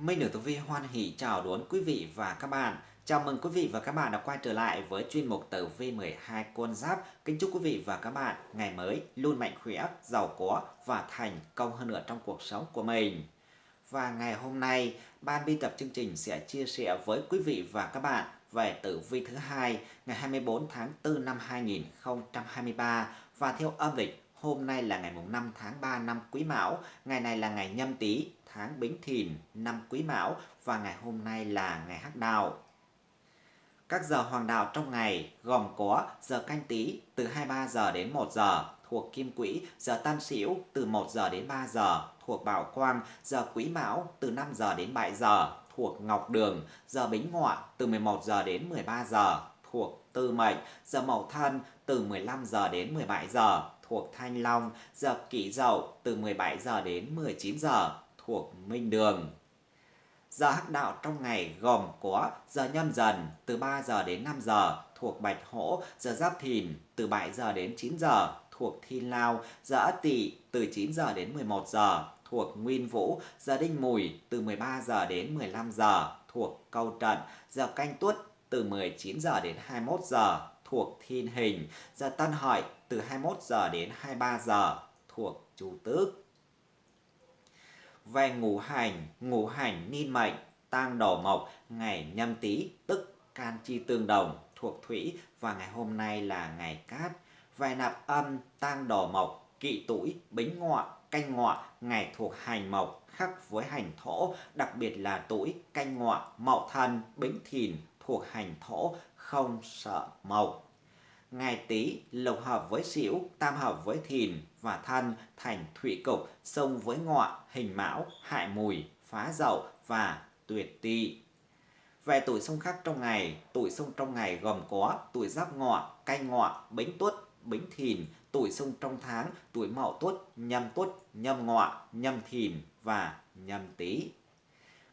Minh Nữ Tử Vi hoan hỷ chào đón quý vị và các bạn. Chào mừng quý vị và các bạn đã quay trở lại với chuyên mục Tử Vi 12 con giáp. Kính chúc quý vị và các bạn ngày mới luôn mạnh khỏe, giàu có và thành công hơn nữa trong cuộc sống của mình. Và ngày hôm nay, ban biên tập chương trình sẽ chia sẻ với quý vị và các bạn về tử vi thứ hai ngày 24 tháng 4 năm 2023 và theo âm lịch hôm nay là ngày mùng 5 tháng 3 năm Quý Mão, ngày này là ngày Nhâm Tý, tháng Bính Thìn, năm Quý Mão và ngày hôm nay là ngày Hắc Đào. Các giờ hoàng đạo trong ngày gồm có giờ canh tí từ 23 giờ đến 1 giờ thuộc Kim Quỹ, giờ tam Sửu từ 1 giờ đến 3 giờ thuộc Bảo Quang, giờ Quý Mão từ 5 giờ đến 7 giờ thuộc Ngọc Đường, giờ Bính Ngọ từ 11 giờ đến 13 giờ thuộc Tư Mệnh, giờ Mậu Thân từ 15 giờ đến 17 giờ thuộc Thanh Long, giờ Kỷ Dậu từ 17 giờ đến 19 giờ thuộc Minh Đường. Giờ hắc đạo trong ngày gồm có giờ nhâm dần từ 3 giờ đến 5 giờ thuộc Bạch Hổ, giờ Giáp Thìn từ 7 giờ đến 9 giờ thuộc Thiên Lao, giờ Ất Tỵ từ 9 giờ đến 11 giờ thuộc Nguyên Vũ, giờ Đinh Mùi từ 13 giờ đến 15 giờ thuộc Câu Trận, giờ Canh Tuất từ 19 giờ đến 21 giờ thuộc Thiên Hình, giờ Tân Hợi từ 21 giờ đến 23 giờ thuộc Chu Tước về ngũ hành, ngũ hành niên mệnh, tang đổ mộc, ngày nhâm tý tức can chi tương đồng thuộc thủy và ngày hôm nay là ngày cát. Về nạp âm, tang đổ mộc, kỵ tuổi, bính ngọ, canh ngọ, ngày thuộc hành mộc khắc với hành thổ, đặc biệt là tuổi canh ngọ, mậu thân, bính thìn thuộc hành thổ, không sợ mộc ngày tý lộc hợp với sửu tam hợp với thìn và thân thành thủy cục, xông với ngọ hình mão, hại mùi, phá dậu và tuyệt tỵ về tuổi xung khắc trong ngày, tuổi xung trong ngày gồm có tuổi giáp ngọ canh ngọ bính tuất, bính thìn, tuổi xung trong tháng, tuổi mậu tuất, nhâm tuất, nhâm ngọ nhâm thìn và nhâm tý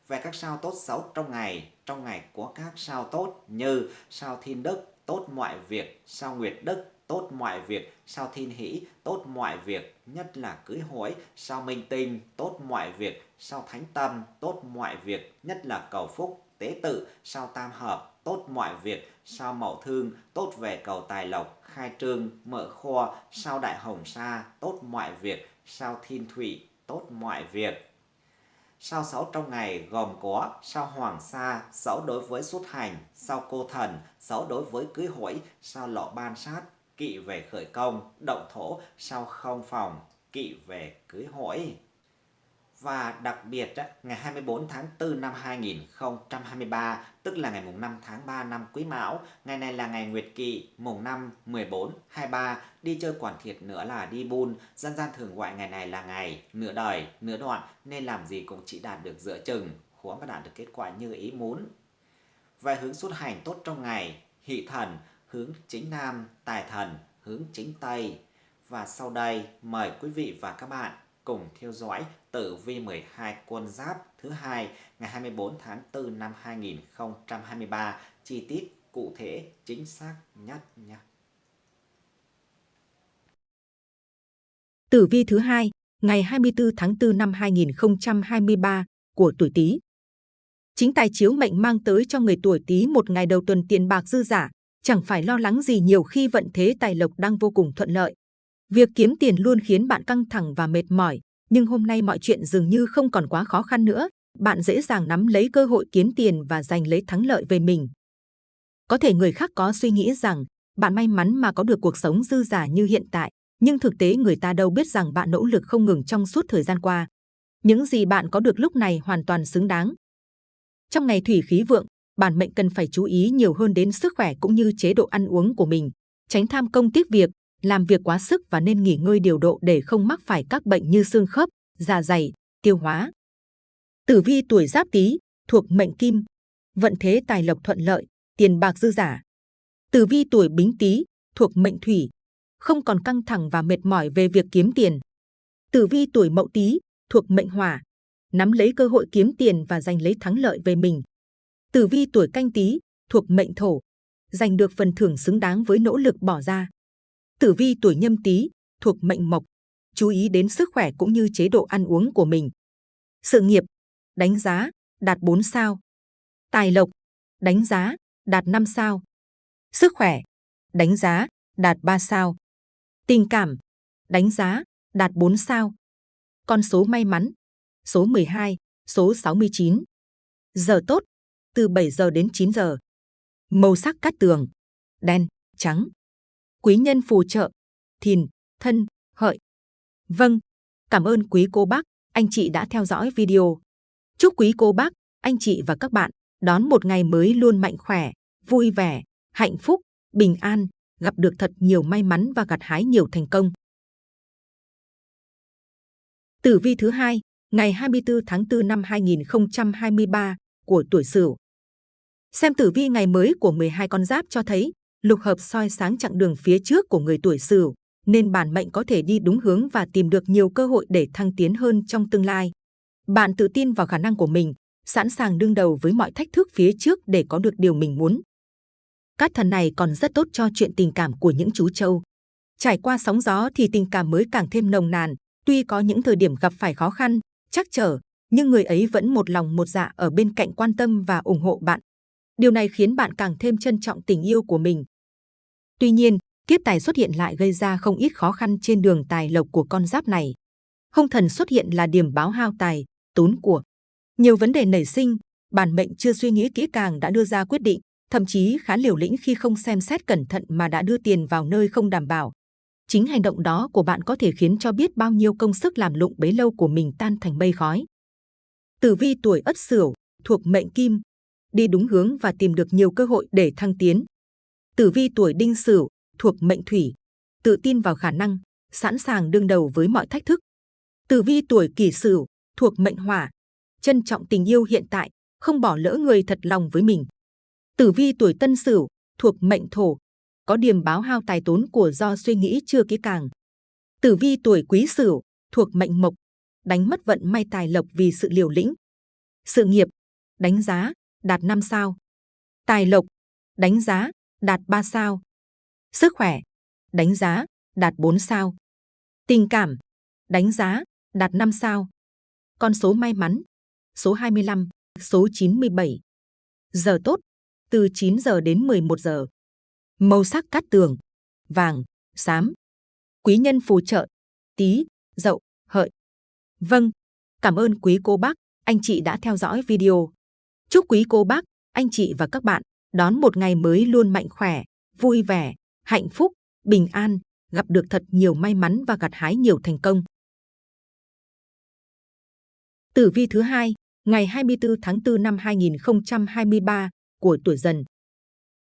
về các sao tốt xấu trong ngày trong ngày có các sao tốt như sao thiên đức tốt mọi việc, sao nguyệt đức, tốt mọi việc, sao thiên hỷ, tốt mọi việc, nhất là cưới hỏi, sao minh tinh, tốt mọi việc, sao thánh tâm, tốt mọi việc, nhất là cầu phúc, tế tự, sao tam hợp, tốt mọi việc, sao mậu thương, tốt về cầu tài lộc, khai trương, mở kho, sao đại hồng sa, tốt mọi việc, sao thiên thủy, tốt mọi việc. Sao sáu trong ngày gồm có sao hoàng sa, sáu đối với xuất hành, sao cô thần, sáu đối với cưới hỏi, sao lọ ban sát, kỵ về khởi công, động thổ, sao không phòng, kỵ về cưới hỏi. Và đặc biệt, ngày 24 tháng 4 năm 2023, tức là ngày mùng 5 tháng 3 năm Quý Mão, ngày này là ngày Nguyệt Kỵ, mùng 5, 14, 23, đi chơi quản thiệt nữa là đi bun, dân gian thường gọi ngày này là ngày nửa đời, nửa đoạn, nên làm gì cũng chỉ đạt được giữa chừng, khó mà đạt được kết quả như ý muốn. Về hướng xuất hành tốt trong ngày, hỷ thần, hướng chính nam, tài thần, hướng chính tây. Và sau đây, mời quý vị và các bạn cùng theo dõi tử vi 12 quân giáp thứ hai ngày 24 tháng 4 năm 2023 chi tiết cụ thể chính xác nhất nhé. Tử vi thứ hai ngày 24 tháng 4 năm 2023 của tuổi Tý. Chính tài chiếu mệnh mang tới cho người tuổi Tý một ngày đầu tuần tiền bạc dư giả, chẳng phải lo lắng gì nhiều khi vận thế tài lộc đang vô cùng thuận lợi. Việc kiếm tiền luôn khiến bạn căng thẳng và mệt mỏi, nhưng hôm nay mọi chuyện dường như không còn quá khó khăn nữa. Bạn dễ dàng nắm lấy cơ hội kiếm tiền và giành lấy thắng lợi về mình. Có thể người khác có suy nghĩ rằng bạn may mắn mà có được cuộc sống dư giả như hiện tại, nhưng thực tế người ta đâu biết rằng bạn nỗ lực không ngừng trong suốt thời gian qua. Những gì bạn có được lúc này hoàn toàn xứng đáng. Trong ngày thủy khí vượng, bản mệnh cần phải chú ý nhiều hơn đến sức khỏe cũng như chế độ ăn uống của mình, tránh tham công tiếc việc, làm việc quá sức và nên nghỉ ngơi điều độ để không mắc phải các bệnh như xương khớp, dạ dày, tiêu hóa. Tử vi tuổi Giáp Tý thuộc mệnh Kim, vận thế tài lộc thuận lợi, tiền bạc dư giả. Tử vi tuổi Bính Tý thuộc mệnh Thủy, không còn căng thẳng và mệt mỏi về việc kiếm tiền. Tử vi tuổi Mậu Tý thuộc mệnh Hỏa, nắm lấy cơ hội kiếm tiền và giành lấy thắng lợi về mình. Tử vi tuổi Canh Tý thuộc mệnh Thổ, giành được phần thưởng xứng đáng với nỗ lực bỏ ra. Tử vi tuổi nhâm tý thuộc mệnh mộc, chú ý đến sức khỏe cũng như chế độ ăn uống của mình. Sự nghiệp, đánh giá, đạt 4 sao. Tài lộc, đánh giá, đạt 5 sao. Sức khỏe, đánh giá, đạt 3 sao. Tình cảm, đánh giá, đạt 4 sao. Con số may mắn, số 12, số 69. Giờ tốt, từ 7 giờ đến 9 giờ. Màu sắc cát tường, đen, trắng. Quý nhân phù trợ, thìn, thân, hợi. Vâng, cảm ơn quý cô bác, anh chị đã theo dõi video. Chúc quý cô bác, anh chị và các bạn đón một ngày mới luôn mạnh khỏe, vui vẻ, hạnh phúc, bình an, gặp được thật nhiều may mắn và gặt hái nhiều thành công. Tử vi thứ hai, ngày 24 tháng 4 năm 2023 của tuổi Sửu. Xem tử vi ngày mới của 12 con giáp cho thấy lục hợp soi sáng chặng đường phía trước của người tuổi Sửu, nên bản mệnh có thể đi đúng hướng và tìm được nhiều cơ hội để thăng tiến hơn trong tương lai. Bạn tự tin vào khả năng của mình, sẵn sàng đương đầu với mọi thách thức phía trước để có được điều mình muốn. Cát thần này còn rất tốt cho chuyện tình cảm của những chú trâu. Trải qua sóng gió thì tình cảm mới càng thêm nồng nàn, tuy có những thời điểm gặp phải khó khăn, chắc trở, nhưng người ấy vẫn một lòng một dạ ở bên cạnh quan tâm và ủng hộ bạn. Điều này khiến bạn càng thêm trân trọng tình yêu của mình. Tuy nhiên, kiếp tài xuất hiện lại gây ra không ít khó khăn trên đường tài lộc của con giáp này. Hung thần xuất hiện là điểm báo hao tài, tốn của. Nhiều vấn đề nảy sinh, bản mệnh chưa suy nghĩ kỹ càng đã đưa ra quyết định, thậm chí khá liều lĩnh khi không xem xét cẩn thận mà đã đưa tiền vào nơi không đảm bảo. Chính hành động đó của bạn có thể khiến cho biết bao nhiêu công sức làm lụng bấy lâu của mình tan thành mây khói. Tử vi tuổi Ất Sửu thuộc mệnh Kim, đi đúng hướng và tìm được nhiều cơ hội để thăng tiến. Tử vi tuổi Đinh Sửu thuộc mệnh Thủy, tự tin vào khả năng, sẵn sàng đương đầu với mọi thách thức. Tử vi tuổi Kỷ Sửu thuộc mệnh Hỏa, trân trọng tình yêu hiện tại, không bỏ lỡ người thật lòng với mình. Tử vi tuổi Tân Sửu thuộc mệnh Thổ, có điểm báo hao tài tốn của do suy nghĩ chưa kỹ càng. Tử vi tuổi Quý Sửu thuộc mệnh Mộc, đánh mất vận may tài lộc vì sự liều lĩnh. Sự nghiệp, đánh giá, đạt 5 sao. Tài lộc, đánh giá, đạt 3 sao. Sức khỏe, đánh giá, đạt 4 sao. Tình cảm, đánh giá, đạt 5 sao. Con số may mắn, số 25, số 97. Giờ tốt, từ 9 giờ đến 11 giờ. Màu sắc cát tường, vàng, xám. Quý nhân phù trợ, tí, dậu, hợi. Vâng, cảm ơn quý cô bác, anh chị đã theo dõi video. Chúc quý cô bác, anh chị và các bạn đón một ngày mới luôn mạnh khỏe, vui vẻ, hạnh phúc, bình an, gặp được thật nhiều may mắn và gặt hái nhiều thành công. Tử vi thứ hai, ngày 24 tháng 4 năm 2023 của tuổi Dần.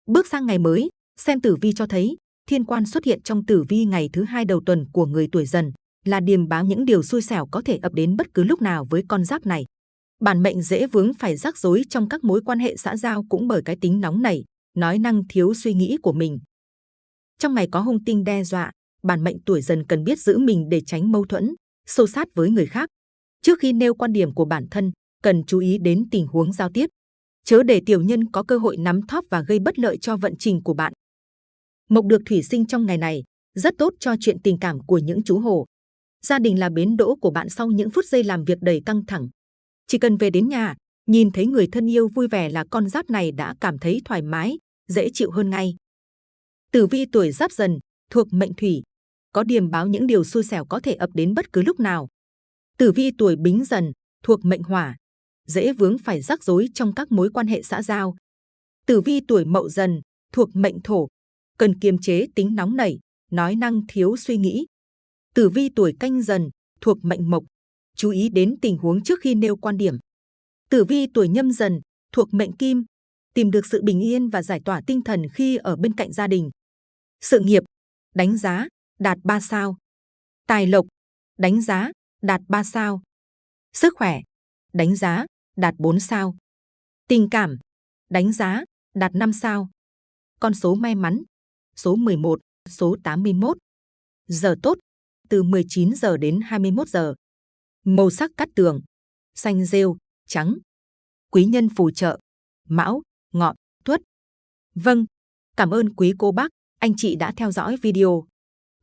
Bước sang ngày mới, xem tử vi cho thấy thiên quan xuất hiện trong tử vi ngày thứ hai đầu tuần của người tuổi Dần là điềm báo những điều xui xẻo có thể ập đến bất cứ lúc nào với con giáp này. Bản mệnh dễ vướng phải rắc rối trong các mối quan hệ xã giao cũng bởi cái tính nóng nảy, nói năng thiếu suy nghĩ của mình. Trong ngày có hung tinh đe dọa, bản mệnh tuổi dần cần biết giữ mình để tránh mâu thuẫn, xô sát với người khác. Trước khi nêu quan điểm của bản thân, cần chú ý đến tình huống giao tiếp. Chớ để tiểu nhân có cơ hội nắm thóp và gây bất lợi cho vận trình của bạn. Mộc được thủy sinh trong ngày này, rất tốt cho chuyện tình cảm của những chú hổ. Gia đình là bến đỗ của bạn sau những phút giây làm việc đầy căng thẳng. Chỉ cần về đến nhà, nhìn thấy người thân yêu vui vẻ là con giáp này đã cảm thấy thoải mái, dễ chịu hơn ngay. Tử vi tuổi giáp dần, thuộc mệnh thủy, có điềm báo những điều xui xẻo có thể ập đến bất cứ lúc nào. Tử vi tuổi bính dần, thuộc mệnh hỏa, dễ vướng phải rắc rối trong các mối quan hệ xã giao. Tử vi tuổi mậu dần, thuộc mệnh thổ, cần kiềm chế tính nóng nảy, nói năng thiếu suy nghĩ. Tử vi tuổi canh dần, thuộc mệnh mộc, chú ý đến tình huống trước khi nêu quan điểm. Tử vi tuổi nhâm dần, thuộc mệnh kim, tìm được sự bình yên và giải tỏa tinh thần khi ở bên cạnh gia đình. Sự nghiệp, đánh giá, đạt 3 sao. Tài lộc, đánh giá, đạt 3 sao. Sức khỏe, đánh giá, đạt 4 sao. Tình cảm, đánh giá, đạt 5 sao. Con số may mắn, số 11, số 81. Giờ tốt, từ 19 giờ đến 21 giờ. Màu sắc cắt tường, xanh rêu, trắng. Quý nhân phù trợ, mão, ngọ, tuất. Vâng, cảm ơn quý cô bác, anh chị đã theo dõi video.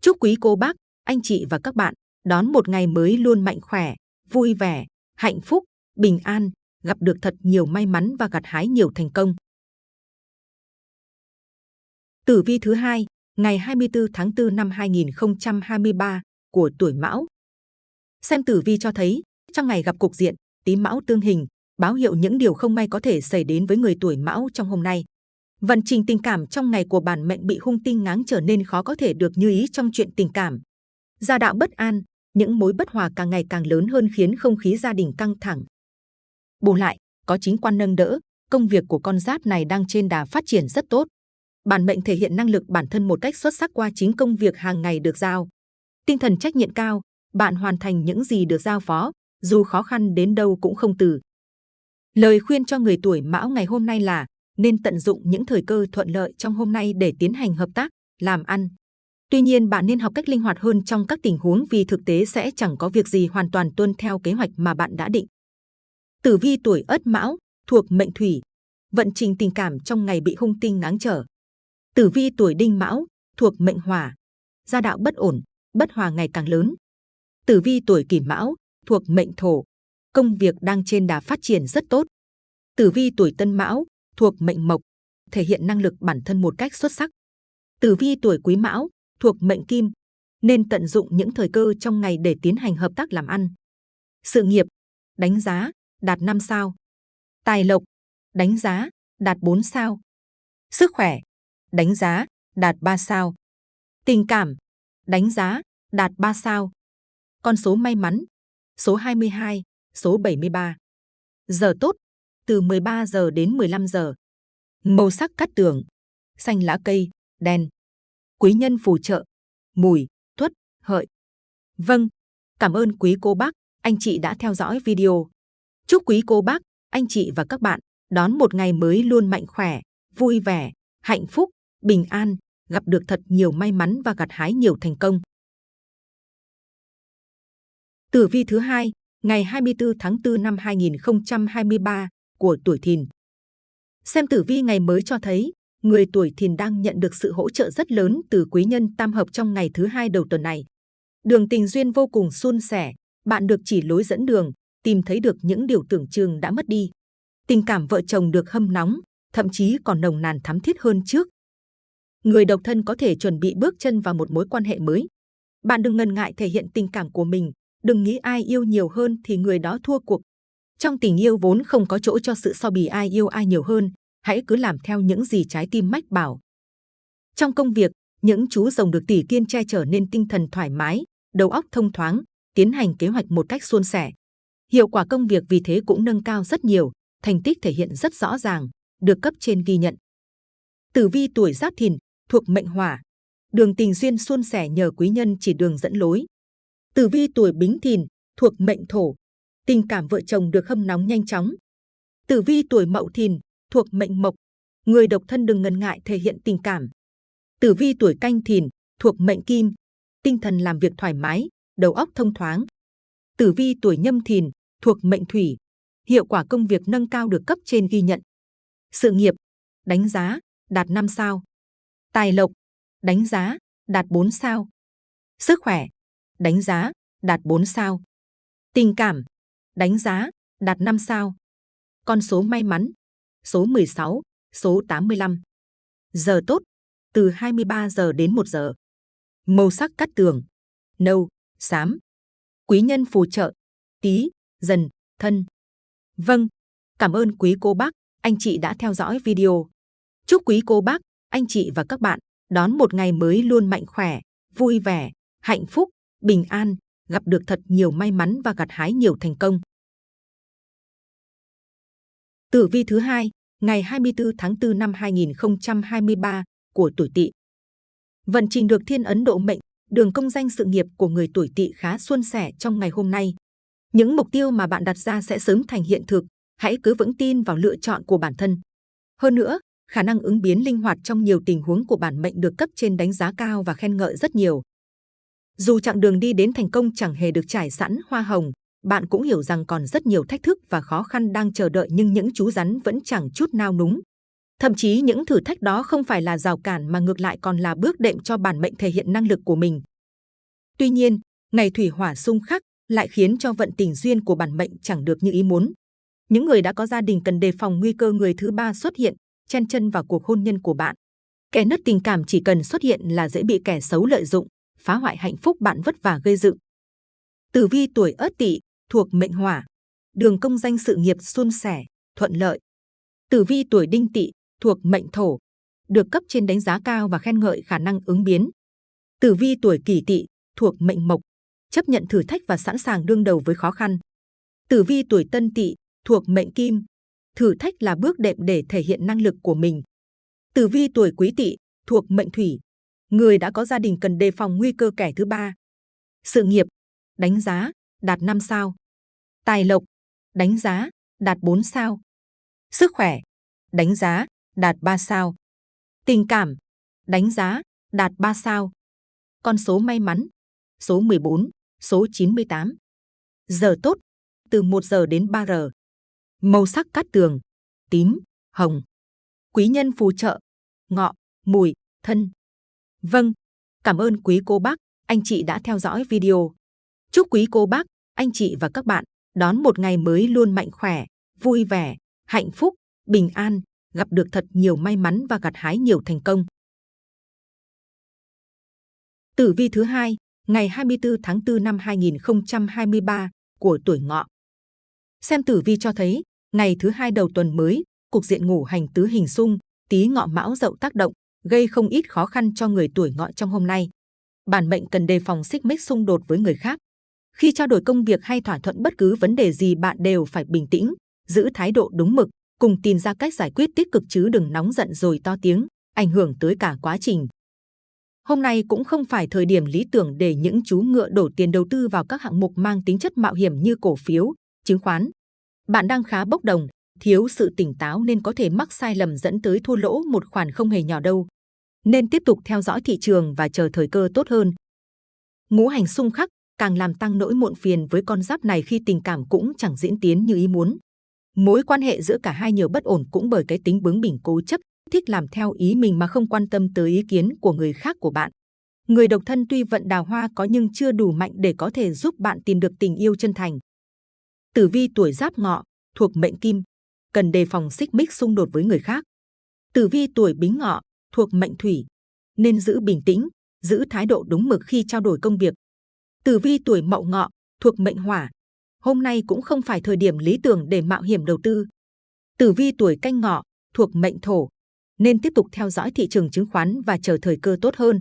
Chúc quý cô bác, anh chị và các bạn đón một ngày mới luôn mạnh khỏe, vui vẻ, hạnh phúc, bình an, gặp được thật nhiều may mắn và gặt hái nhiều thành công. Tử vi thứ hai, ngày 24 tháng 4 năm 2023 của tuổi Mão. Xem tử vi cho thấy, trong ngày gặp cục diện Tý Mão tương hình, báo hiệu những điều không may có thể xảy đến với người tuổi Mão trong hôm nay. Vận trình tình cảm trong ngày của bản mệnh bị hung tinh ngáng trở nên khó có thể được như ý trong chuyện tình cảm. Gia đạo bất an, những mối bất hòa càng ngày càng lớn hơn khiến không khí gia đình căng thẳng. Bù lại, có chính quan nâng đỡ, công việc của con giáp này đang trên đà phát triển rất tốt. Bản mệnh thể hiện năng lực bản thân một cách xuất sắc qua chính công việc hàng ngày được giao. Tinh thần trách nhiệm cao, bạn hoàn thành những gì được giao phó, dù khó khăn đến đâu cũng không từ. Lời khuyên cho người tuổi Mão ngày hôm nay là nên tận dụng những thời cơ thuận lợi trong hôm nay để tiến hành hợp tác, làm ăn. Tuy nhiên bạn nên học cách linh hoạt hơn trong các tình huống vì thực tế sẽ chẳng có việc gì hoàn toàn tuân theo kế hoạch mà bạn đã định. Tử vi tuổi Ất Mão thuộc mệnh Thủy, vận trình tình cảm trong ngày bị hung tinh ngáng trở. Tử vi tuổi Đinh Mão thuộc mệnh Hỏa, gia đạo bất ổn, bất hòa ngày càng lớn. Tử vi tuổi Kỷ Mão thuộc mệnh Thổ, công việc đang trên đà phát triển rất tốt. Tử vi tuổi Tân Mão thuộc mệnh Mộc, thể hiện năng lực bản thân một cách xuất sắc. Tử vi tuổi Quý Mão thuộc mệnh Kim, nên tận dụng những thời cơ trong ngày để tiến hành hợp tác làm ăn. Sự nghiệp, đánh giá, đạt 5 sao. Tài lộc, đánh giá, đạt 4 sao. Sức khỏe, đánh giá, đạt 3 sao. Tình cảm, đánh giá, đạt 3 sao. Con số may mắn, số 22, số 73. Giờ tốt, từ 13 giờ đến 15 giờ. Màu sắc cắt tường, xanh lá cây, đen. Quý nhân phù trợ, mùi, tuất, hợi. Vâng, cảm ơn quý cô bác, anh chị đã theo dõi video. Chúc quý cô bác, anh chị và các bạn đón một ngày mới luôn mạnh khỏe, vui vẻ, hạnh phúc, bình an, gặp được thật nhiều may mắn và gặt hái nhiều thành công. Tử vi thứ hai, ngày 24 tháng 4 năm 2023 của tuổi Thìn. Xem tử vi ngày mới cho thấy, người tuổi Thìn đang nhận được sự hỗ trợ rất lớn từ quý nhân tam hợp trong ngày thứ hai đầu tuần này. Đường tình duyên vô cùng suôn sẻ, bạn được chỉ lối dẫn đường, tìm thấy được những điều tưởng chừng đã mất đi. Tình cảm vợ chồng được hâm nóng, thậm chí còn nồng nàn thắm thiết hơn trước. Người độc thân có thể chuẩn bị bước chân vào một mối quan hệ mới. Bạn đừng ngần ngại thể hiện tình cảm của mình, đừng nghĩ ai yêu nhiều hơn thì người đó thua cuộc. Trong tình yêu vốn không có chỗ cho sự so bì ai yêu ai nhiều hơn, hãy cứ làm theo những gì trái tim mách bảo. Trong công việc, những chú rồng được tỷ kiên che chở nên tinh thần thoải mái, đầu óc thông thoáng, tiến hành kế hoạch một cách suôn sẻ. Hiệu quả công việc vì thế cũng nâng cao rất nhiều, thành tích thể hiện rất rõ ràng, được cấp trên ghi nhận. Tử vi tuổi Giáp Thìn thuộc mệnh Hỏa, đường tình duyên suôn sẻ nhờ quý nhân chỉ đường dẫn lối. Tử vi tuổi Bính Thìn thuộc mệnh Thổ, tình cảm vợ chồng được hâm nóng nhanh chóng. Tử vi tuổi Mậu Thìn thuộc mệnh Mộc, người độc thân đừng ngần ngại thể hiện tình cảm. Tử vi tuổi Canh Thìn thuộc mệnh Kim, tinh thần làm việc thoải mái, đầu óc thông thoáng. Tử vi tuổi Nhâm Thìn thuộc mệnh Thủy, hiệu quả công việc nâng cao được cấp trên ghi nhận. Sự nghiệp, đánh giá, đạt 5 sao. Tài lộc, đánh giá, đạt 4 sao. Sức khỏe, đánh giá, đạt 4 sao. Tình cảm, đánh giá, đạt 5 sao. Con số may mắn, số 16, số 85. Giờ tốt, từ 23 giờ đến 1 giờ. Màu sắc cắt tường, nâu, xám. Quý nhân phù trợ, tí, dần, thân. Vâng, cảm ơn quý cô bác, anh chị đã theo dõi video. Chúc quý cô bác, anh chị và các bạn đón một ngày mới luôn mạnh khỏe, vui vẻ, hạnh phúc, bình an, gặp được thật nhiều may mắn và gặt hái nhiều thành công. Tử vi thứ hai, ngày 24 tháng 4 năm 2023 của tuổi Tỵ. Vận trình được Thiên Ấn Độ mệnh, đường công danh sự nghiệp của người tuổi Tỵ khá suôn sẻ trong ngày hôm nay. Những mục tiêu mà bạn đặt ra sẽ sớm thành hiện thực, hãy cứ vững tin vào lựa chọn của bản thân. Hơn nữa, khả năng ứng biến linh hoạt trong nhiều tình huống của bản mệnh được cấp trên đánh giá cao và khen ngợi rất nhiều. Dù chặng đường đi đến thành công chẳng hề được trải sẵn hoa hồng, bạn cũng hiểu rằng còn rất nhiều thách thức và khó khăn đang chờ đợi nhưng những chú rắn vẫn chẳng chút nao núng. Thậm chí những thử thách đó không phải là rào cản mà ngược lại còn là bước đệm cho bản mệnh thể hiện năng lực của mình. Tuy nhiên, ngày thủy hỏa xung khắc lại khiến cho vận tình duyên của bản mệnh chẳng được như ý muốn. Những người đã có gia đình cần đề phòng nguy cơ người thứ ba xuất hiện, chen chân vào cuộc hôn nhân của bạn. Kẻ nứt tình cảm chỉ cần xuất hiện là dễ bị kẻ xấu lợi dụng, phá hoại hạnh phúc bạn vất vả gây dựng. Tử vi tuổi Ất Tỵ thuộc mệnh Hỏa, đường công danh sự nghiệp suôn sẻ, thuận lợi. Tử vi tuổi Đinh Tỵ thuộc mệnh Thổ, được cấp trên đánh giá cao và khen ngợi khả năng ứng biến. Tử vi tuổi Kỷ Tỵ thuộc mệnh Mộc, chấp nhận thử thách và sẵn sàng đương đầu với khó khăn. Tử vi tuổi Tân Tỵ thuộc mệnh Kim, thử thách là bước đệm để thể hiện năng lực của mình. Tử vi tuổi Quý Tỵ thuộc mệnh Thủy, người đã có gia đình cần đề phòng nguy cơ kẻ thứ ba. Sự nghiệp, đánh giá, đạt 5 sao. Tài lộc, đánh giá, đạt 4 sao. Sức khỏe, đánh giá, đạt 3 sao. Tình cảm, đánh giá, đạt 3 sao. Con số may mắn, số 14, số 98. Giờ tốt, từ 1 giờ đến 3 giờ. Màu sắc cát tường, tím, hồng. Quý nhân phù trợ, ngọ, mùi, thân. Vâng, cảm ơn quý cô bác, anh chị đã theo dõi video. Chúc quý cô bác, anh chị và các bạn đón một ngày mới luôn mạnh khỏe, vui vẻ, hạnh phúc, bình an, gặp được thật nhiều may mắn và gặt hái nhiều thành công. Tử vi thứ hai, ngày 24 tháng 4 năm 2023 của tuổi ngọ. Xem tử vi cho thấy, ngày thứ hai đầu tuần mới, cục diện ngủ hành tứ hình xung, tí ngọ mão dậu tác động, gây không ít khó khăn cho người tuổi ngọ trong hôm nay. Bản mệnh cần đề phòng xích mích xung đột với người khác. Khi trao đổi công việc hay thỏa thuận bất cứ vấn đề gì bạn đều phải bình tĩnh, giữ thái độ đúng mực, cùng tìm ra cách giải quyết tích cực chứ đừng nóng giận rồi to tiếng, ảnh hưởng tới cả quá trình. Hôm nay cũng không phải thời điểm lý tưởng để những chú ngựa đổ tiền đầu tư vào các hạng mục mang tính chất mạo hiểm như cổ phiếu, chứng khoán. Bạn đang khá bốc đồng, thiếu sự tỉnh táo nên có thể mắc sai lầm dẫn tới thua lỗ một khoản không hề nhỏ đâu. Nên tiếp tục theo dõi thị trường và chờ thời cơ tốt hơn. Ngũ hành xung khắc càng làm tăng nỗi muộn phiền với con giáp này khi tình cảm cũng chẳng diễn tiến như ý muốn. Mối quan hệ giữa cả hai nhiều bất ổn cũng bởi cái tính bướng bỉnh cố chấp, thích làm theo ý mình mà không quan tâm tới ý kiến của người khác của bạn. Người độc thân tuy vận đào hoa có nhưng chưa đủ mạnh để có thể giúp bạn tìm được tình yêu chân thành. Tử vi tuổi giáp ngọ, thuộc mệnh kim, cần đề phòng xích mích xung đột với người khác. Tử vi tuổi bính ngọ, thuộc mệnh thủy, nên giữ bình tĩnh, giữ thái độ đúng mực khi trao đổi công việc. Tử vi tuổi mậu ngọ, thuộc mệnh hỏa, hôm nay cũng không phải thời điểm lý tưởng để mạo hiểm đầu tư. Tử vi tuổi canh ngọ, thuộc mệnh thổ, nên tiếp tục theo dõi thị trường chứng khoán và chờ thời cơ tốt hơn.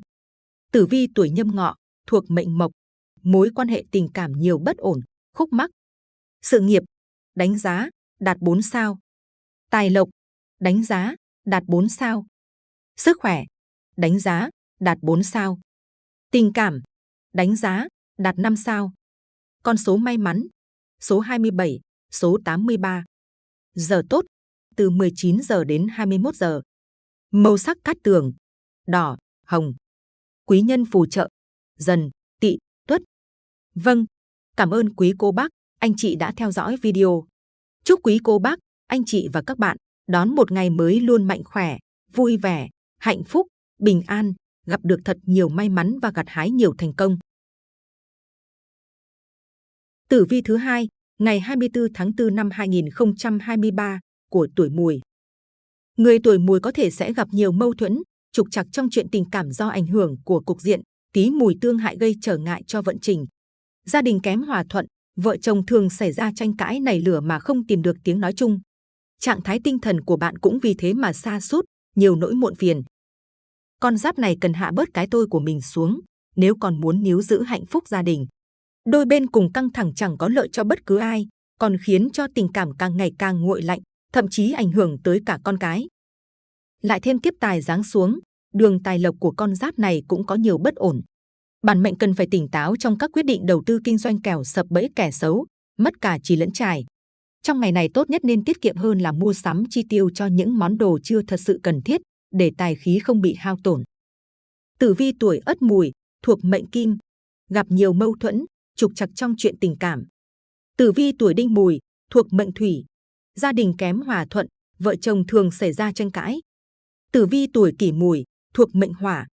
Tử vi tuổi nhâm ngọ, thuộc mệnh mộc, mối quan hệ tình cảm nhiều bất ổn, khúc mắc. Sự nghiệp, đánh giá, đạt 4 sao. Tài lộc, đánh giá, đạt 4 sao. Sức khỏe, đánh giá, đạt 4 sao. Tình cảm, đánh giá, đạt 5 sao. Con số may mắn, số 27, số 83. Giờ tốt, từ 19 giờ đến 21 giờ. Màu sắc cát tường, đỏ, hồng. Quý nhân phù trợ, dần, tị, tuất. Vâng, cảm ơn quý cô bác, anh chị đã theo dõi video. Chúc quý cô bác, anh chị và các bạn đón một ngày mới luôn mạnh khỏe, vui vẻ, hạnh phúc, bình an, gặp được thật nhiều may mắn và gặt hái nhiều thành công. Tử vi thứ hai, ngày 24 tháng 4 năm 2023 của tuổi Mùi. Người tuổi Mùi có thể sẽ gặp nhiều mâu thuẫn, trục trặc trong chuyện tình cảm do ảnh hưởng của cục diện tí mùi tương hại gây trở ngại cho vận trình. Gia đình kém hòa thuận, vợ chồng thường xảy ra tranh cãi nảy lửa mà không tìm được tiếng nói chung. Trạng thái tinh thần của bạn cũng vì thế mà xa sút nhiều nỗi muộn phiền. Con giáp này cần hạ bớt cái tôi của mình xuống, nếu còn muốn níu giữ hạnh phúc gia đình. Đôi bên cùng căng thẳng chẳng có lợi cho bất cứ ai, còn khiến cho tình cảm càng ngày càng nguội lạnh, thậm chí ảnh hưởng tới cả con cái. Lại thêm kiếp tài giáng xuống, đường tài lộc của con giáp này cũng có nhiều bất ổn. Bản mệnh cần phải tỉnh táo trong các quyết định đầu tư kinh doanh kẻo sập bẫy kẻ xấu, mất cả chỉ lẫn trải. Trong ngày này tốt nhất nên tiết kiệm hơn là mua sắm chi tiêu cho những món đồ chưa thật sự cần thiết, để tài khí không bị hao tổn. Tử vi tuổi Ất Mùi thuộc mệnh Kim, gặp nhiều mâu thuẫn, trục trặc trong chuyện tình cảm. Tử vi tuổi Đinh Mùi thuộc mệnh Thủy, gia đình kém hòa thuận, vợ chồng thường xảy ra tranh cãi. Tử vi tuổi Kỷ Mùi thuộc mệnh Hỏa,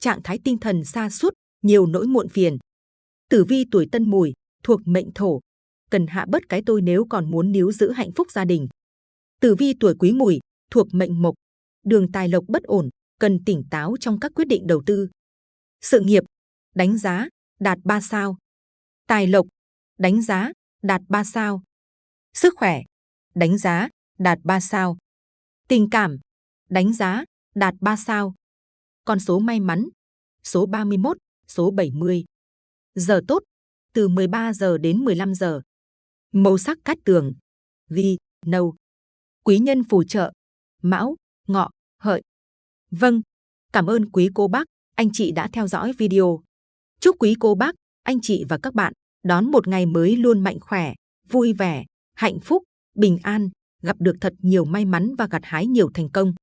trạng thái tinh thần xa sút nhiều nỗi muộn phiền. Tử vi tuổi Tân Mùi thuộc mệnh Thổ, cần hạ bớt cái tôi nếu còn muốn níu giữ hạnh phúc gia đình. Tử vi tuổi Quý Mùi thuộc mệnh Mộc, đường tài lộc bất ổn, cần tỉnh táo trong các quyết định đầu tư. Sự nghiệp, đánh giá, đạt 3 sao. Tài lộc, đánh giá, đạt 3 sao. Sức khỏe, đánh giá, đạt 3 sao. Tình cảm, đánh giá, đạt 3 sao. Con số may mắn, số 31, số 70. Giờ tốt, từ 13 giờ đến 15 giờ. Màu sắc cát tường, ghi, nâu. Quý nhân phù trợ, mão, ngọ, hợi. Vâng, cảm ơn quý cô bác, anh chị đã theo dõi video. Chúc quý cô bác, anh chị và các bạn đón một ngày mới luôn mạnh khỏe, vui vẻ, hạnh phúc, bình an, gặp được thật nhiều may mắn và gặt hái nhiều thành công.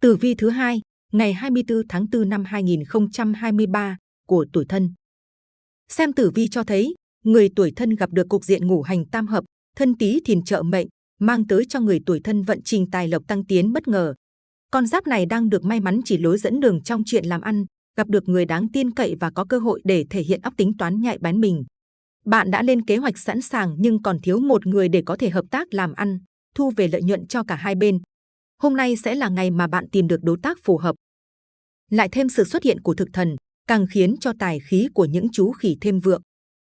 Tử vi thứ hai, ngày 24 tháng 4 năm 2023 của tuổi thân. Xem tử vi cho thấy, người tuổi thân gặp được cục diện ngũ hành tam hợp, thân tí thìn trợ mệnh, mang tới cho người tuổi thân vận trình tài lộc tăng tiến bất ngờ. Con giáp này đang được may mắn chỉ lối dẫn đường trong chuyện làm ăn, gặp được người đáng tin cậy và có cơ hội để thể hiện óc tính toán nhạy bén mình. Bạn đã lên kế hoạch sẵn sàng nhưng còn thiếu một người để có thể hợp tác làm ăn, thu về lợi nhuận cho cả hai bên. Hôm nay sẽ là ngày mà bạn tìm được đối tác phù hợp. Lại thêm sự xuất hiện của thực thần, càng khiến cho tài khí của những chú khỉ thêm vượng.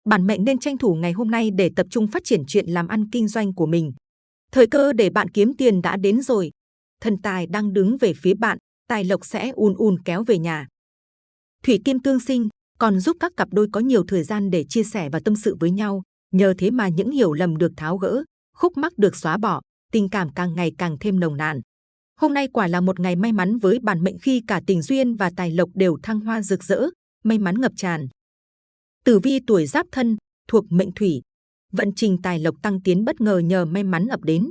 Bản mệnh nên tranh thủ ngày hôm nay để tập trung phát triển chuyện làm ăn kinh doanh của mình. Thời cơ để bạn kiếm tiền đã đến rồi. Thần tài đang đứng về phía bạn, tài lộc sẽ ùn ùn kéo về nhà. Thủy kim tương sinh còn giúp các cặp đôi có nhiều thời gian để chia sẻ và tâm sự với nhau. Nhờ thế mà những hiểu lầm được tháo gỡ, khúc mắc được xóa bỏ, tình cảm càng ngày càng thêm nồng nàn. Hôm nay quả là một ngày may mắn với bản mệnh khi cả tình duyên và tài lộc đều thăng hoa rực rỡ, may mắn ngập tràn. Tử vi tuổi giáp thân, thuộc mệnh thủy, vận trình tài lộc tăng tiến bất ngờ nhờ may mắn ập đến.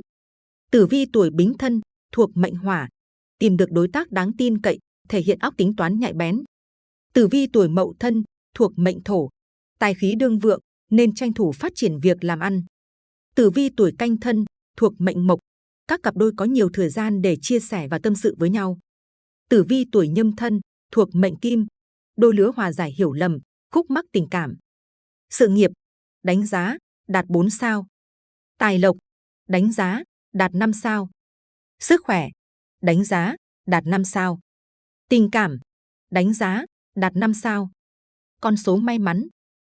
Tử vi tuổi bính thân, thuộc mệnh hỏa, tìm được đối tác đáng tin cậy, thể hiện óc tính toán nhạy bén. Tử vi tuổi mậu thân, thuộc mệnh thổ, tài khí đương vượng, nên tranh thủ phát triển việc làm ăn. Tử vi tuổi canh thân, thuộc mệnh mộc, các cặp đôi có nhiều thời gian để chia sẻ và tâm sự với nhau. Tử vi tuổi nhâm thân, thuộc mệnh kim, đôi lứa hòa giải hiểu lầm, khúc mắc tình cảm. Sự nghiệp, đánh giá, đạt 4 sao. Tài lộc, đánh giá, đạt 5 sao. Sức khỏe, đánh giá, đạt 5 sao. Tình cảm, đánh giá, đạt 5 sao. Con số may mắn,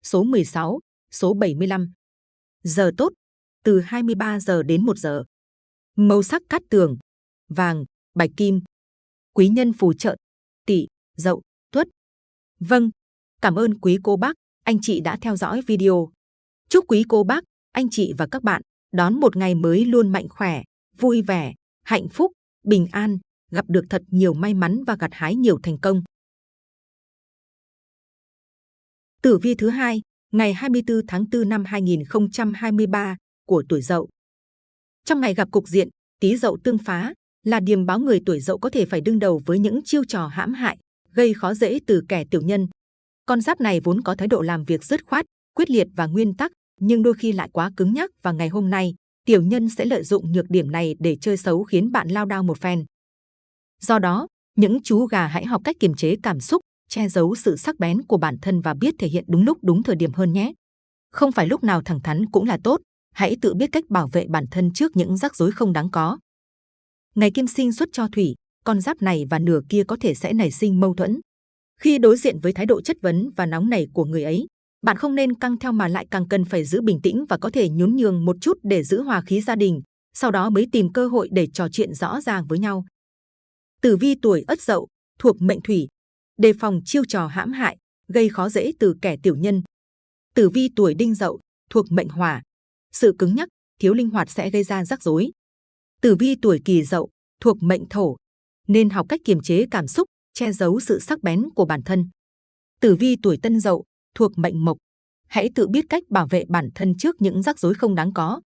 số 16, số 75. Giờ tốt, từ 23 giờ đến 1 giờ. Màu sắc cát tường, vàng, bạch kim. Quý nhân phù trợ, tỵ, dậu, tuất. Vâng, cảm ơn quý cô bác, anh chị đã theo dõi video. Chúc quý cô bác, anh chị và các bạn đón một ngày mới luôn mạnh khỏe, vui vẻ, hạnh phúc, bình an, gặp được thật nhiều may mắn và gặt hái nhiều thành công. Tử vi thứ hai, ngày 24 tháng 4 năm 2023 của tuổi Dậu. Trong ngày gặp cục diện Tý Dậu tương phá, là điềm báo người tuổi Dậu có thể phải đương đầu với những chiêu trò hãm hại, gây khó dễ từ kẻ tiểu nhân. Con giáp này vốn có thái độ làm việc dứt khoát, quyết liệt và nguyên tắc, nhưng đôi khi lại quá cứng nhắc và ngày hôm nay, tiểu nhân sẽ lợi dụng nhược điểm này để chơi xấu khiến bạn lao đao một phen. Do đó, những chú gà hãy học cách kiềm chế cảm xúc, che giấu sự sắc bén của bản thân và biết thể hiện đúng lúc đúng thời điểm hơn nhé. Không phải lúc nào thẳng thắn cũng là tốt, hãy tự biết cách bảo vệ bản thân trước những rắc rối không đáng có. Ngày kim sinh xuất cho thủy, con giáp này và nửa kia có thể sẽ nảy sinh mâu thuẫn. Khi đối diện với thái độ chất vấn và nóng nảy của người ấy, bạn không nên căng theo mà lại càng cần phải giữ bình tĩnh và có thể nhún nhường một chút để giữ hòa khí gia đình, sau đó mới tìm cơ hội để trò chuyện rõ ràng với nhau. Tử vi tuổi Ất Dậu thuộc mệnh thủy, đề phòng chiêu trò hãm hại, gây khó dễ từ kẻ tiểu nhân. Tử vi tuổi Đinh Dậu thuộc mệnh hỏa, sự cứng nhắc, thiếu linh hoạt sẽ gây ra rắc rối. Tử vi tuổi Kỷ Dậu thuộc mệnh thổ, nên học cách kiềm chế cảm xúc, che giấu sự sắc bén của bản thân. Tử vi tuổi Tân Dậu thuộc mệnh mộc, hãy tự biết cách bảo vệ bản thân trước những rắc rối không đáng có.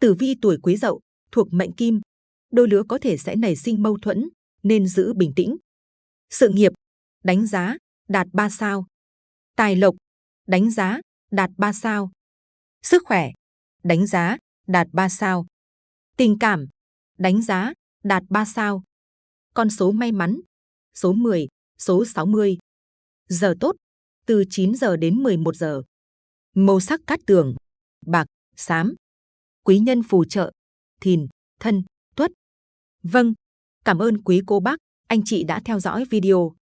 Tử vi tuổi Quý Dậu thuộc mệnh kim, đôi lứa có thể sẽ nảy sinh mâu thuẫn, nên giữ bình tĩnh. Sự nghiệp, đánh giá, đạt 3 sao. Tài lộc, đánh giá, đạt 3 sao. Sức khỏe, đánh giá, đạt 3 sao. Tình cảm, đánh giá, đạt 3 sao. Con số may mắn, số 10, số 60. Giờ tốt, từ 9 giờ đến 11 giờ. Màu sắc cát tường, bạc, xám. Quý nhân phù trợ, thìn, thân, tuất. Vâng, cảm ơn quý cô bác, anh chị đã theo dõi video.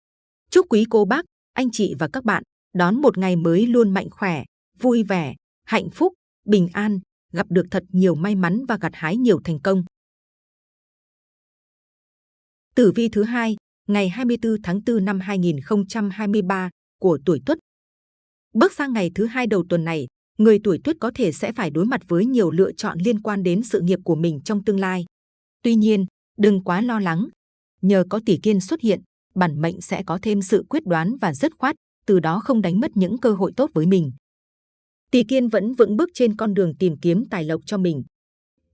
Chúc quý cô bác, anh chị và các bạn đón một ngày mới luôn mạnh khỏe, vui vẻ, hạnh phúc, bình an, gặp được thật nhiều may mắn và gặt hái nhiều thành công. Tử vi thứ hai, ngày 24 tháng 4 năm 2023 của tuổi Tuất. Bước sang ngày thứ hai đầu tuần này, người tuổi Tuất có thể sẽ phải đối mặt với nhiều lựa chọn liên quan đến sự nghiệp của mình trong tương lai. Tuy nhiên, đừng quá lo lắng. Nhờ có tỷ kiên xuất hiện, bản mệnh sẽ có thêm sự quyết đoán và dứt khoát, từ đó không đánh mất những cơ hội tốt với mình. Tỷ kiên vẫn vững bước trên con đường tìm kiếm tài lộc cho mình.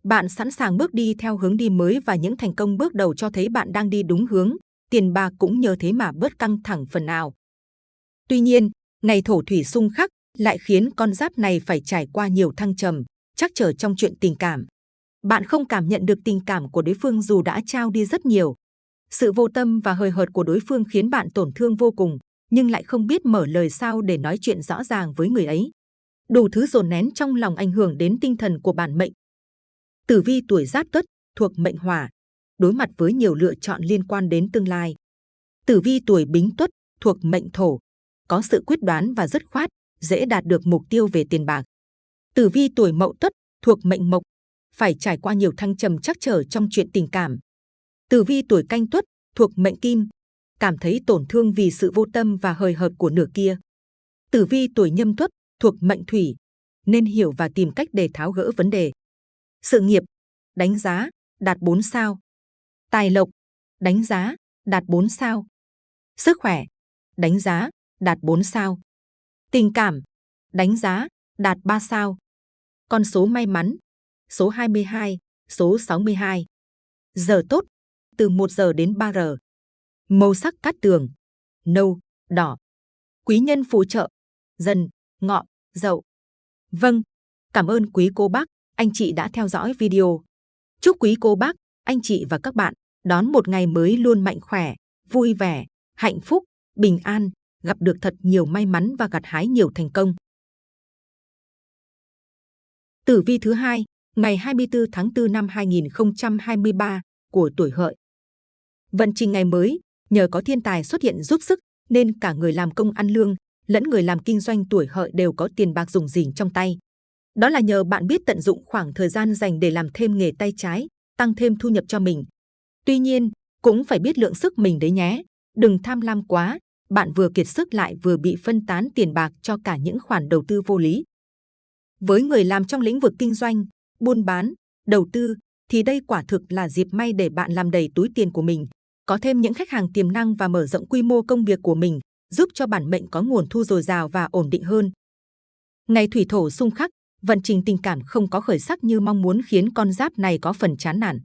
Bạn sẵn sàng bước đi theo hướng đi mới và những thành công bước đầu cho thấy bạn đang đi đúng hướng, tiền bạc cũng nhờ thế mà bớt căng thẳng phần nào. Tuy nhiên, ngày thổ thủy xung khắc lại khiến con giáp này phải trải qua nhiều thăng trầm, chắc trở trong chuyện tình cảm. Bạn không cảm nhận được tình cảm của đối phương dù đã trao đi rất nhiều. Sự vô tâm và hời hợt của đối phương khiến bạn tổn thương vô cùng, nhưng lại không biết mở lời sao để nói chuyện rõ ràng với người ấy. Đủ thứ dồn nén trong lòng ảnh hưởng đến tinh thần của bản mệnh. Tử vi tuổi Giáp Tuất thuộc mệnh Hỏa, đối mặt với nhiều lựa chọn liên quan đến tương lai. Tử vi tuổi Bính Tuất thuộc mệnh Thổ, có sự quyết đoán và dứt khoát, dễ đạt được mục tiêu về tiền bạc. Tử vi tuổi Mậu Tuất thuộc mệnh Mộc, phải trải qua nhiều thăng trầm chắc trở trong chuyện tình cảm. Tử vi tuổi Canh Tuất thuộc mệnh Kim, cảm thấy tổn thương vì sự vô tâm và hời hợt của nửa kia. Tử vi tuổi Nhâm Tuất thuộc mệnh Thủy, nên hiểu và tìm cách để tháo gỡ vấn đề. Sự nghiệp, đánh giá, đạt 4 sao. Tài lộc, đánh giá, đạt 4 sao. Sức khỏe, đánh giá, đạt 4 sao. Tình cảm, đánh giá, đạt 3 sao. Con số may mắn, số 22, số 62. Giờ tốt, từ 1 giờ đến 3 giờ. Màu sắc cát tường, nâu, đỏ. Quý nhân phù trợ, dần, ngọ, dậu. Vâng, cảm ơn quý cô bác, anh chị đã theo dõi video. Chúc quý cô bác, anh chị và các bạn đón một ngày mới luôn mạnh khỏe, vui vẻ, hạnh phúc, bình an, gặp được thật nhiều may mắn và gặt hái nhiều thành công. Tử vi thứ hai, ngày 24 tháng 4 năm 2023 của tuổi hợi. Vận trình ngày mới, nhờ có thiên tài xuất hiện giúp sức nên cả người làm công ăn lương lẫn người làm kinh doanh tuổi hợi đều có tiền bạc dùng dình trong tay. Đó là nhờ bạn biết tận dụng khoảng thời gian dành để làm thêm nghề tay trái, tăng thêm thu nhập cho mình. Tuy nhiên, cũng phải biết lượng sức mình đấy nhé. Đừng tham lam quá, bạn vừa kiệt sức lại vừa bị phân tán tiền bạc cho cả những khoản đầu tư vô lý. Với người làm trong lĩnh vực kinh doanh, buôn bán, đầu tư, thì đây quả thực là dịp may để bạn làm đầy túi tiền của mình, có thêm những khách hàng tiềm năng và mở rộng quy mô công việc của mình, giúp cho bản mệnh có nguồn thu dồi dào và ổn định hơn. Ngày thủy thổ xung khắc, vận trình tình cảm không có khởi sắc như mong muốn khiến con giáp này có phần chán nản.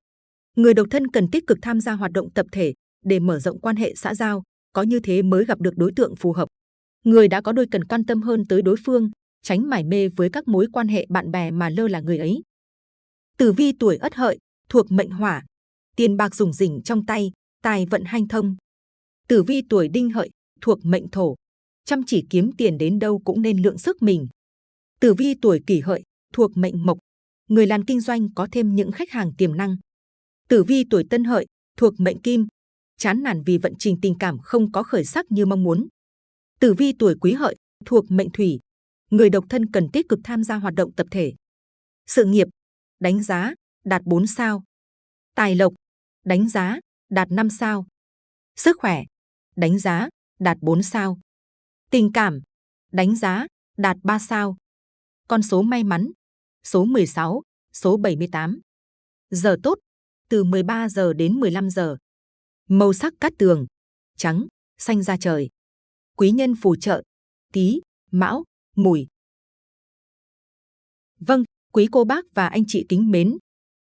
Người độc thân cần tích cực tham gia hoạt động tập thể để mở rộng quan hệ xã giao, có như thế mới gặp được đối tượng phù hợp. Người đã có đôi cần quan tâm hơn tới đối phương, tránh mải mê với các mối quan hệ bạn bè mà lơ là người ấy. Tử vi tuổi Ất Hợi thuộc mệnh Hỏa, tiền bạc dùng rỉnh trong tay, tài vận hanh thông. Tử vi tuổi Đinh Hợi thuộc mệnh Thổ, chăm chỉ kiếm tiền đến đâu cũng nên lượng sức mình. Tử vi tuổi Kỷ Hợi thuộc mệnh Mộc, người làm kinh doanh có thêm những khách hàng tiềm năng. Tử vi tuổi Tân Hợi thuộc mệnh Kim, chán nản vì vận trình tình cảm không có khởi sắc như mong muốn. Tử vi tuổi Quý Hợi thuộc mệnh Thủy, người độc thân cần tích cực tham gia hoạt động tập thể. Sự nghiệp, đánh giá, đạt 4 sao. Tài lộc, đánh giá, đạt 5 sao. Sức khỏe, đánh giá, đạt 4 sao. Tình cảm, đánh giá, đạt 3 sao. Con số may mắn, số 16, số 78. Giờ tốt, từ 13 giờ đến 15 giờ. Màu sắc cát tường, trắng, xanh da trời. Quý nhân phù trợ, tí, mão, mùi. Vâng, quý cô bác và anh chị kính mến.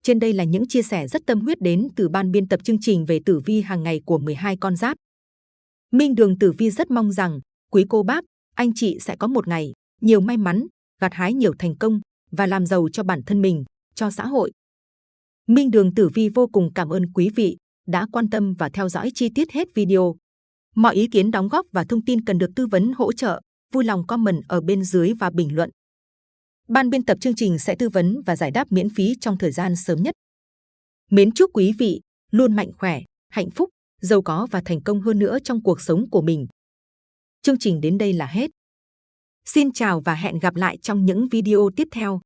Trên đây là những chia sẻ rất tâm huyết đến từ ban biên tập chương trình về tử vi hàng ngày của 12 con giáp. Minh Đường Tử Vi rất mong rằng quý cô bác, anh chị sẽ có một ngày nhiều may mắn, gặt hái nhiều thành công và làm giàu cho bản thân mình, cho xã hội. Minh Đường Tử Vi vô cùng cảm ơn quý vị đã quan tâm và theo dõi chi tiết hết video. Mọi ý kiến đóng góp và thông tin cần được tư vấn hỗ trợ, vui lòng comment ở bên dưới và bình luận. Ban biên tập chương trình sẽ tư vấn và giải đáp miễn phí trong thời gian sớm nhất. Mến chúc quý vị luôn mạnh khỏe, hạnh phúc, giàu có và thành công hơn nữa trong cuộc sống của mình. Chương trình đến đây là hết. Xin chào và hẹn gặp lại trong những video tiếp theo.